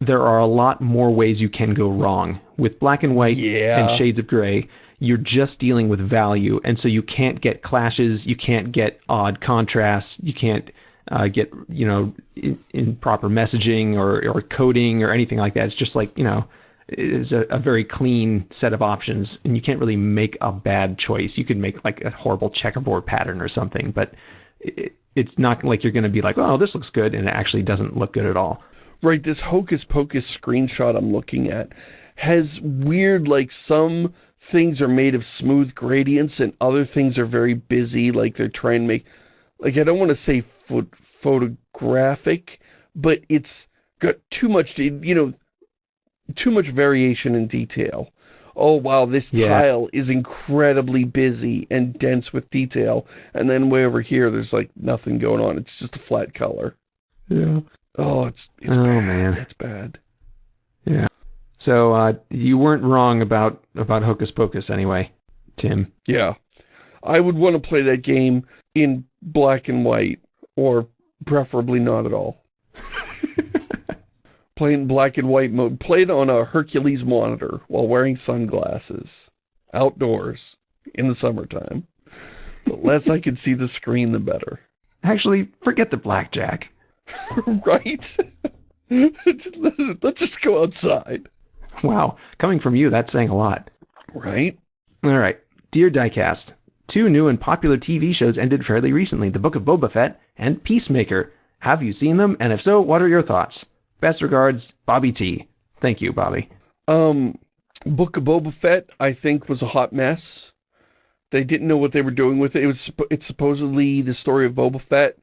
there are a lot more ways you can go wrong. With black and white yeah. and shades of gray, you're just dealing with value, and so you can't get clashes, you can't get odd contrasts, you can't uh, get you know in, improper messaging or or coding or anything like that. It's just like you know is a, a, very clean set of options and you can't really make a bad choice. You could make like a horrible checkerboard pattern or something, but it, it's not like you're going to be like, oh, this looks good, and it actually doesn't look good at all. Right, this Hocus Pocus screenshot I'm looking at has weird, like some things are made of smooth gradients and other things are very busy, like they're trying to make, like I don't want to say photographic, but it's got too much, you know, too much variation in detail. Oh, wow, this yeah. tile is incredibly busy and dense with detail. And then way over here, there's like nothing going on. It's just a flat color. Yeah. Oh, it's, it's oh, bad. man. It's bad. Yeah. So, uh, you weren't wrong about, about Hocus Pocus anyway, Tim. Yeah. I would want to play that game in black and white, or preferably not at all. <laughs> Playing black and white mode. Played on a Hercules monitor while wearing sunglasses. Outdoors. In the summertime. The less I could see the screen, the better. Actually, forget the blackjack. <laughs> right? <laughs> Let's just go outside. Wow. Coming from you, that's saying a lot. Right? All right. Dear Diecast, two new and popular TV shows ended fairly recently, The Book of Boba Fett and Peacemaker. Have you seen them? And if so, what are your thoughts? Best regards, Bobby T. Thank you, Bobby. Um, Book of Boba Fett, I think, was a hot mess. They didn't know what they were doing with it. It was it's supposedly the story of Boba Fett,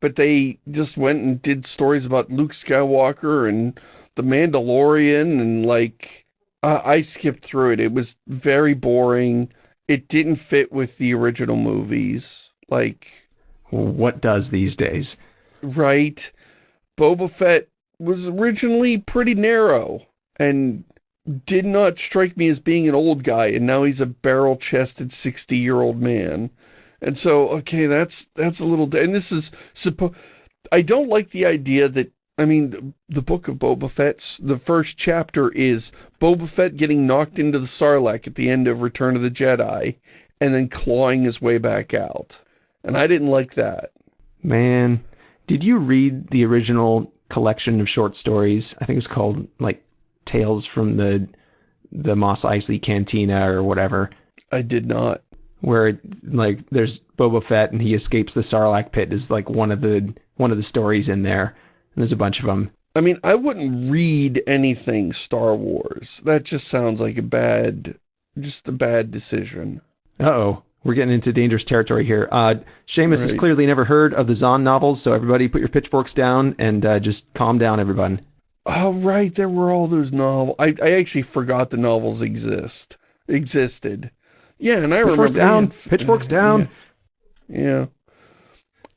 but they just went and did stories about Luke Skywalker and the Mandalorian and like uh, I skipped through it. It was very boring. It didn't fit with the original movies. Like what does these days? Right. Boba Fett was originally pretty narrow and did not strike me as being an old guy, and now he's a barrel-chested 60-year-old man. And so, okay, that's that's a little... And this is... suppo I don't like the idea that... I mean, the book of Boba Fett's... The first chapter is Boba Fett getting knocked into the Sarlacc at the end of Return of the Jedi, and then clawing his way back out. And I didn't like that. Man, did you read the original collection of short stories. I think it was called like Tales from the the Mos Eisley Cantina or whatever. I did not. Where like there's Boba Fett and he escapes the Sarlacc pit is like one of the one of the stories in there. And there's a bunch of them. I mean, I wouldn't read anything Star Wars. That just sounds like a bad, just a bad decision. Uh-oh. we're getting into dangerous territory here. Uh, Shamus right. has clearly never heard of the Zahn novels, so everybody put your pitchforks down and uh, just calm down, everyone. Oh, right, there were all those novels. I, I actually forgot the novels exist existed. Yeah, and I pitchforks remember... down, pitchforks down. Yeah. yeah.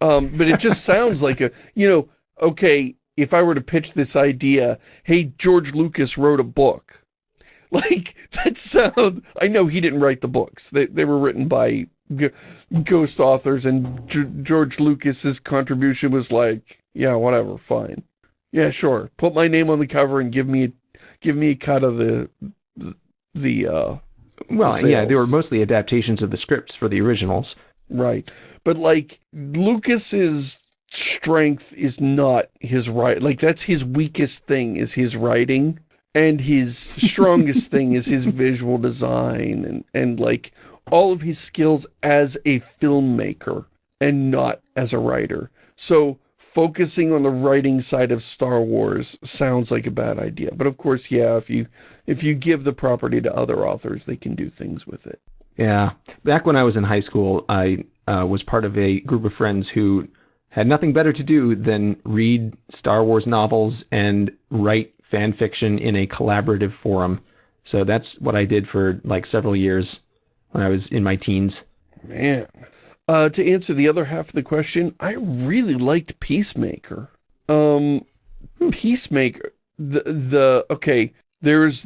Um, but it just sounds like a, you know, okay, if I were to pitch this idea, hey, George Lucas wrote a book. <laughs> Like, that sound, I know he didn't write the books. They, they were written by ghost authors and G George Lucas's contribution was like, yeah, whatever, fine. Yeah, sure. Put my name on the cover and give me, give me a cut of the, the, uh, well, the yeah, they were mostly adaptations of the scripts for the originals. Right. But like Lucas's strength is not his right. Like that's his weakest thing is his writing. And his strongest <laughs> thing is his visual design and, and like all of his skills as a filmmaker and not as a writer. So focusing on the writing side of Star Wars sounds like a bad idea. But of course, yeah, if you if you give the property to other authors, they can do things with it. Yeah. Back when I was in high school, I uh, was part of a group of friends who had nothing better to do than read Star Wars novels and write fan fiction in a collaborative forum. So that's what I did for like several years when I was in my teens. Man. Uh, to answer the other half of the question, I really liked Peacemaker. Um, hmm. Peacemaker, the, the, okay, there's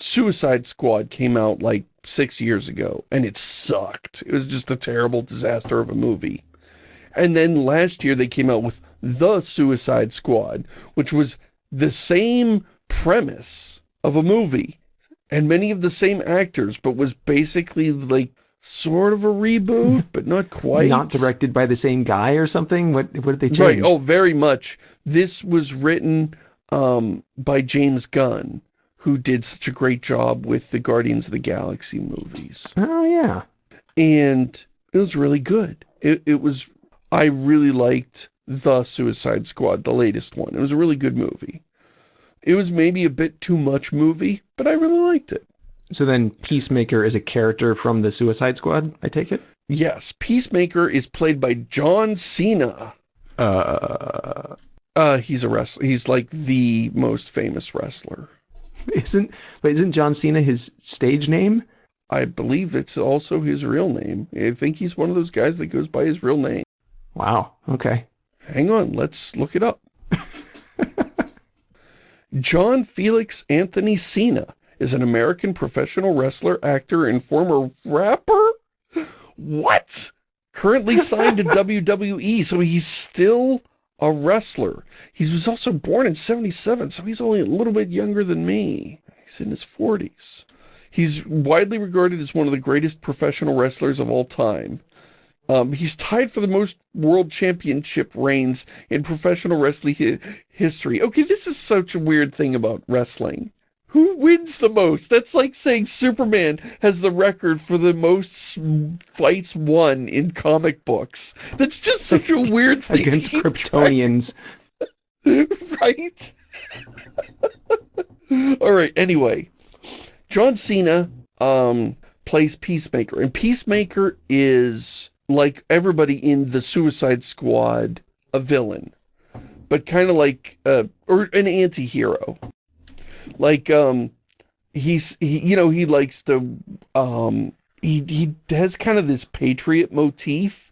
Suicide Squad came out like six years ago, and it sucked. It was just a terrible disaster of a movie. And then last year they came out with The Suicide Squad, which was the same premise of a movie and many of the same actors, but was basically like sort of a reboot, but not quite. Not directed by the same guy or something? What what did they change? Right. Oh, very much. This was written um, by James Gunn, who did such a great job with the Guardians of the Galaxy movies. Oh, yeah. And it was really good. It, it was, I really liked The Suicide Squad, the latest one. It was a really good movie. It was maybe a bit too much movie, but I really liked it. So then Peacemaker is a character from the Suicide Squad, I take it? Yes. Peacemaker is played by John Cena. Uh... Uh, he's a wrestler. He's like the most famous wrestler. <laughs> Isn't, but isn't John Cena his stage name? I believe it's also his real name. I think he's one of those guys that goes by his real name. Wow. Okay. Hang on. Let's look it up. <laughs> John Felix Anthony Cena is an American professional wrestler, actor, and former rapper? What? Currently signed to <laughs> WWE, so he's still a wrestler. He was also born in 77, so he's only a little bit younger than me. He's in his 40s. He's widely regarded as one of the greatest professional wrestlers of all time. Um, he's tied for the most world championship reigns in professional wrestling hi history. Okay, this is such a weird thing about wrestling. Who wins the most? That's like saying Superman has the record for the most fights won in comic books. That's just such a <laughs> weird thing. Against Kryptonians. <laughs> right? All right, anyway. John Cena um, plays Peacemaker. And Peacemaker is, like everybody in the Suicide Squad, a villain. But kind of like, uh, or an anti-hero. Like, um, he's, he, you know, he likes to, um, he, he has kind of this patriot motif,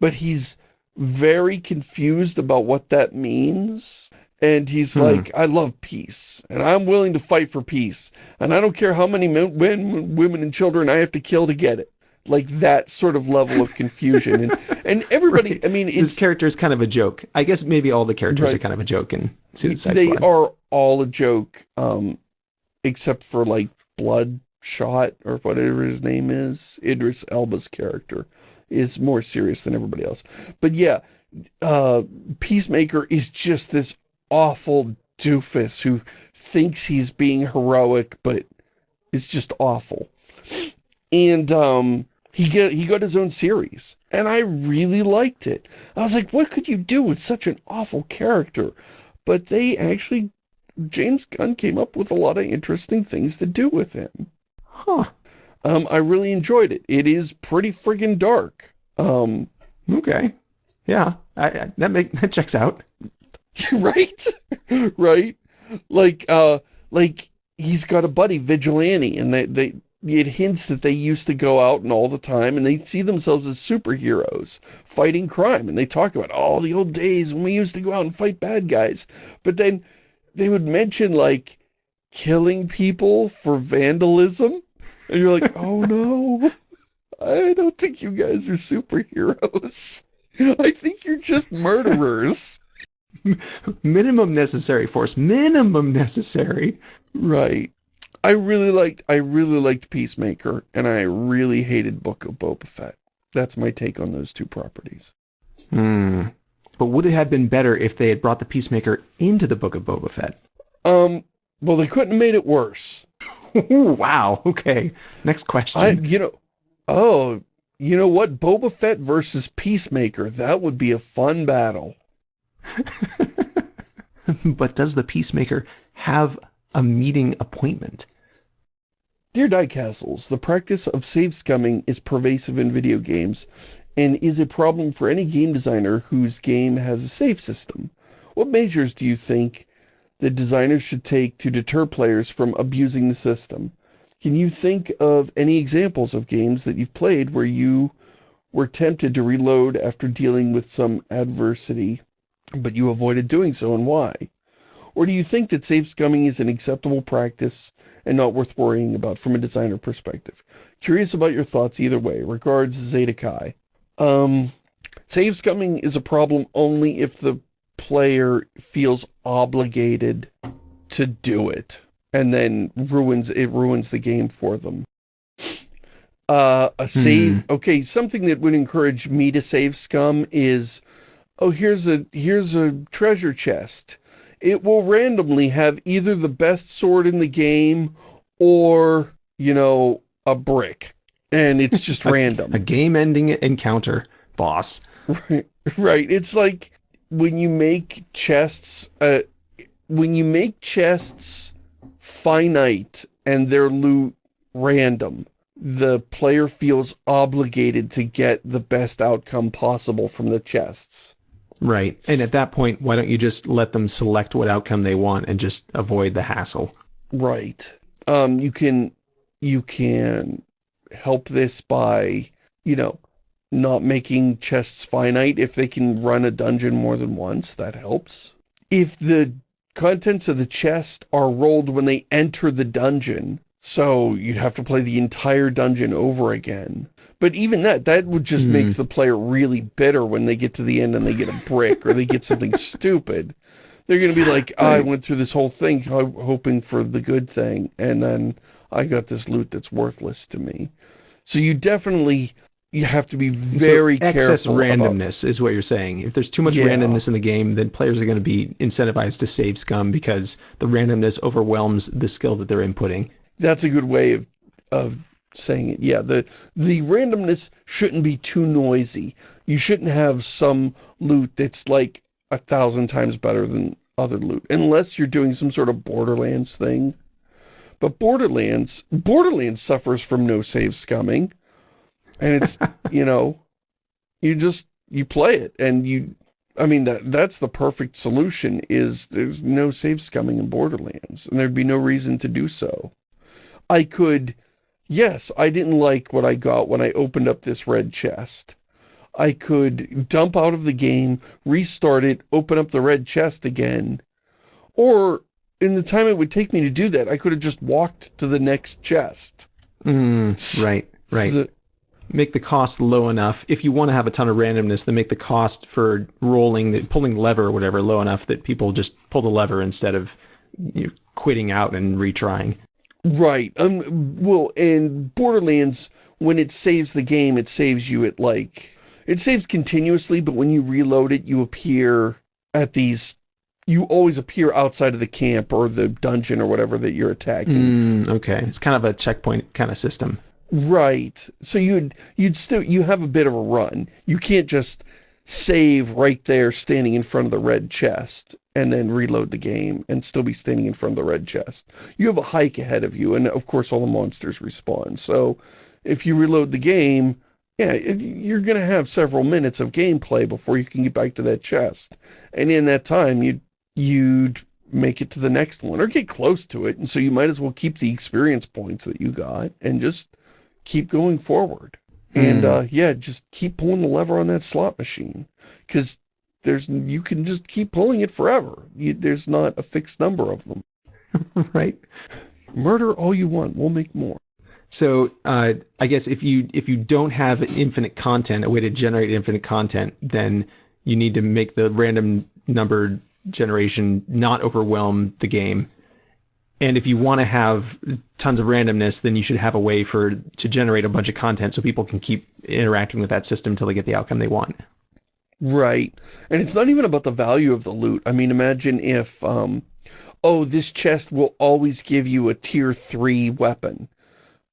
but he's very confused about what that means. And he's hmm. like, I love peace, and I'm willing to fight for peace. And I don't care how many men, men, women, and children I have to kill to get it. Like that sort of level of confusion. And, <laughs> and everybody, right. I mean, His character is kind of a joke. I guess maybe all the characters right. are kind of a joke in Suicide They Squad. are all a joke, um, except for like Bloodshot or whatever his name is. Idris Elba's character is more serious than everybody else. But yeah, uh, Peacemaker is just this awful doofus who thinks he's being heroic, but is just awful. And um, he get he got his own series, and I really liked it. I was like, what could you do with such an awful character? But they actually, James Gunn came up with a lot of interesting things to do with him. Huh. Um, I really enjoyed it. It is pretty friggin' dark. Um, okay. Yeah, I, I, that make <laughs> that checks out. <laughs> right? <laughs> right? Like, uh, like he's got a buddy, Vigilante, and they, they, it hints that they used to go out and all the time and they see themselves as superheroes fighting crime and they talk about all the old days when we used to go out and fight bad guys. But then they would mention like killing people for vandalism and you're like oh no. I don't think you guys are superheroes. <laughs> I think you're just murderers. <laughs> Minimum necessary force. Minimum necessary. Right I really liked I really liked Peacemaker, and I really hated Book of Boba Fett. That's my take on those two properties. Hmm. But would it have been better if they had brought the Peacemaker into the Book of Boba Fett? Um. Well, they couldn't have made it worse. <laughs> wow. Okay. Next question. I, you know, oh, you know what? Boba Fett versus Peacemaker. That would be a fun battle. <laughs> but does the Peacemaker have a meeting appointment? Dear Diecastles, the practice of save scumming is pervasive in video games and is a problem for any game designer whose game has a save system. What measures do you think that designers should take to deter players from abusing the system? Can you think of any examples of games that you've played where you were tempted to reload after dealing with some adversity, but you avoided doing so and why? Or do you think that save scumming is an acceptable practice and not worth worrying about from a designer perspective? Curious about your thoughts either way. Regards, Zeta Kai. Um, save scumming is a problem only if the player feels obligated to do it and then ruins it ruins the game for them. Uh, a save, hmm. okay, something that would encourage me to save scum is, oh, here's a, here's a treasure chest it will randomly have either the best sword in the game or, you know, a brick. And it's just <laughs> a, random. A game-ending encounter, boss. Right, right. It's like when you make chests, uh, when you make chests finite and their loot random, the player feels obligated to get the best outcome possible from the chests. Right. And at that point, why don't you just let them select what outcome they want and just avoid the hassle? Right. Um, you can, you can help this by, you know, not making chests finite. If they can run a dungeon more than once, that helps. If the contents of the chest are rolled when they enter the dungeon, so you'd have to play the entire dungeon over again. But even that, that would just mm. makes the player really bitter when they get to the end and they get a brick or they get something <laughs> stupid. They're going to be like, oh, I went through this whole thing hoping for the good thing, and then I got this loot that's worthless to me. So you definitely, you have to be very so excess careful randomness about... is what you're saying. If there's too much yeah. randomness in the game, then players are going to be incentivized to save scum because the randomness overwhelms the skill that they're inputting that's a good way of of saying it. Yeah, the the randomness shouldn't be too noisy. You shouldn't have some loot that's like a thousand times better than other loot, unless you're doing some sort of Borderlands thing. But Borderlands, Borderlands suffers from no save scumming. And it's, <laughs> you know, you just, you play it and you, I mean, that that's the perfect solution is there's no save scumming in Borderlands and there'd be no reason to do so. I could, yes, I didn't like what I got when I opened up this red chest. I could dump out of the game, restart it, open up the red chest again. Or, in the time it would take me to do that, I could have just walked to the next chest. Mm, right, right. So, make the cost low enough. If you want to have a ton of randomness, then make the cost for rolling, the, pulling the lever or whatever low enough that people just pull the lever instead of you know, quitting out and retrying. Right. Um. Well, in Borderlands, when it saves the game, it saves you at like... It saves continuously, but when you reload it, you appear at these... You always appear outside of the camp or the dungeon or whatever that you're attacking. Mm, okay. It's kind of a checkpoint kind of system. Right. So you'd you'd still you have a bit of a run. You can't just save right there standing in front of the red chest and then reload the game and still be standing in front of the red chest. You have a hike ahead of you and of course all the monsters respawn. So if you reload the game, yeah, you're going to have several minutes of gameplay before you can get back to that chest. And in that time, you'd, you'd make it to the next one or get close to it. And so you might as well keep the experience points that you got and just keep going forward. And hmm. uh, yeah, just keep pulling the lever on that slot machine because there's you can just keep pulling it forever. You, there's not a fixed number of them. <laughs> right. Murder all you want. We'll make more. So uh, I guess if you if you don't have infinite content, a way to generate infinite content, then you need to make the random number generation not overwhelm the game and if you want to have tons of randomness, then you should have a way for to generate a bunch of content so people can keep interacting with that system until they get the outcome they want. Right. And it's not even about the value of the loot. I mean, imagine if, um, oh, this chest will always give you a tier 3 weapon.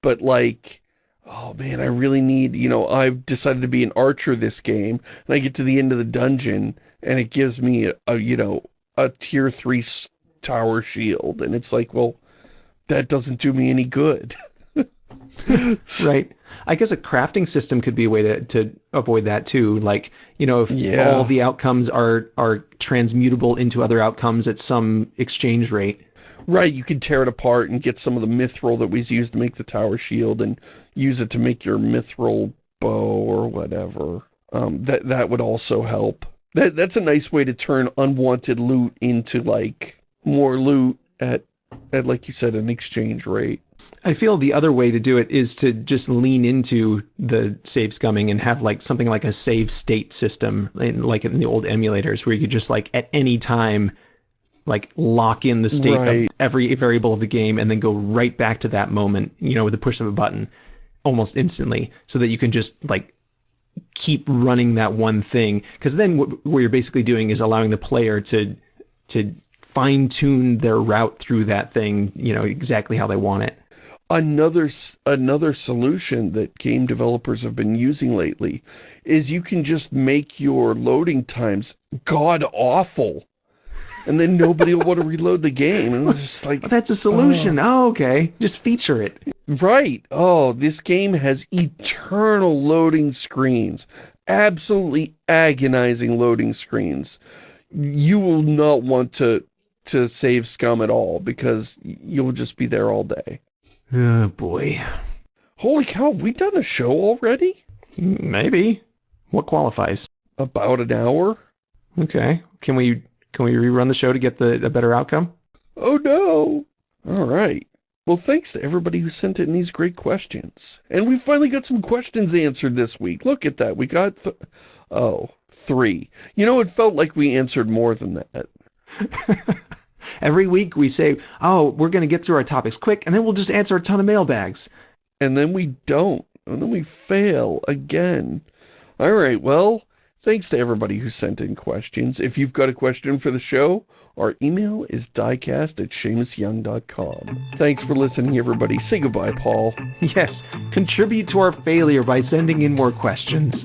But like, oh man, I really need, you know, I've decided to be an archer this game, and I get to the end of the dungeon, and it gives me a, a you know, a tier 3 tower shield. And it's like, well, that doesn't do me any good. <laughs> right. I guess a crafting system could be a way to, to avoid that too. Like, you know, if yeah. all the outcomes are, are transmutable into other outcomes at some exchange rate. Right, you could tear it apart and get some of the mithril that was used to make the tower shield and use it to make your mithril bow or whatever. Um, that that would also help. That that's a nice way to turn unwanted loot into like more loot at, at like you said, an exchange rate. I feel the other way to do it is to just lean into the save scumming and have like something like a save state system, like in the old emulators, where you could just like at any time, like lock in the state right. of every variable of the game and then go right back to that moment, you know, with the push of a button almost instantly so that you can just like keep running that one thing. Because then what, what you're basically doing is allowing the player to to fine tune their route through that thing, you know, exactly how they want it. Another, another solution that game developers have been using lately is you can just make your loading times god-awful. And then nobody will want to reload the game. And it's just like... <laughs> that's a solution. Oh. oh, okay. Just feature it. Right. Oh, this game has eternal loading screens. Absolutely agonizing loading screens. You will not want to to save scum at all because you'll just be there all day. Oh boy. Holy cow, have we done a show already? Maybe. What qualifies? About an hour. Okay. Can we can we rerun the show to get the a better outcome? Oh no. All right. Well, thanks to everybody who sent in these great questions. And we finally got some questions answered this week. Look at that. We got, th oh, three. You know, it felt like we answered more than that. <laughs> Every week we say, oh, we're going to get through our topics quick, and then we'll just answer a ton of mailbags. And then we don't. And then we fail again. All right, well, thanks to everybody who sent in questions. If you've got a question for the show, our email is diecast at ShamusYoung.com. Thanks for listening, everybody. Say goodbye, Paul. <laughs> Yes, contribute to our failure by sending in more questions.